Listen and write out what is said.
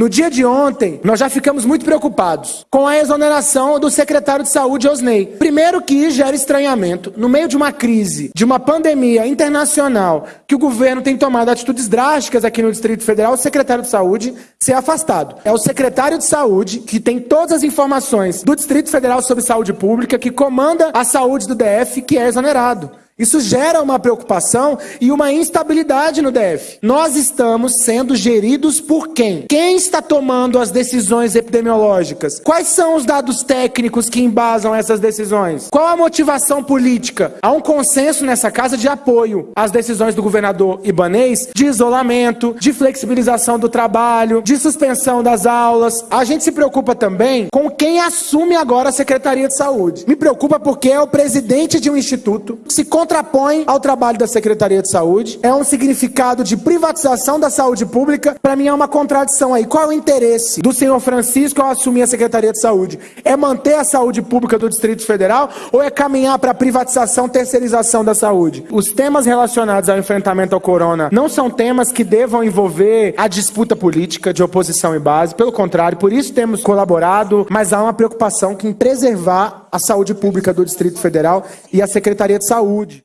No dia de ontem, nós já ficamos muito preocupados com a exoneração do secretário de Saúde, Osney. Primeiro que gera estranhamento, no meio de uma crise, de uma pandemia internacional, que o governo tem tomado atitudes drásticas aqui no Distrito Federal, o secretário de Saúde ser afastado. É o secretário de Saúde, que tem todas as informações do Distrito Federal sobre saúde pública, que comanda a saúde do DF, que é exonerado. Isso gera uma preocupação e uma instabilidade no DF. Nós estamos sendo geridos por quem? Quem está tomando as decisões epidemiológicas? Quais são os dados técnicos que embasam essas decisões? Qual a motivação política? Há um consenso nessa casa de apoio às decisões do governador Ibanês de isolamento, de flexibilização do trabalho, de suspensão das aulas. A gente se preocupa também com quem assume agora a Secretaria de Saúde. Me preocupa porque é o presidente de um instituto que se contrapõe ao trabalho da Secretaria de Saúde. É um significado de privatização da saúde pública. Para mim é uma contradição aí. Qual é o interesse do senhor Francisco ao assumir a Secretaria de Saúde? É manter a saúde pública do Distrito Federal ou é caminhar para a privatização, terceirização da saúde? Os temas relacionados ao enfrentamento ao corona não são temas que devam envolver a disputa política de oposição e base. Pelo contrário, por isso temos colaborado, mas há uma preocupação em preservar a saúde pública do Distrito Federal e a Secretaria de Saúde.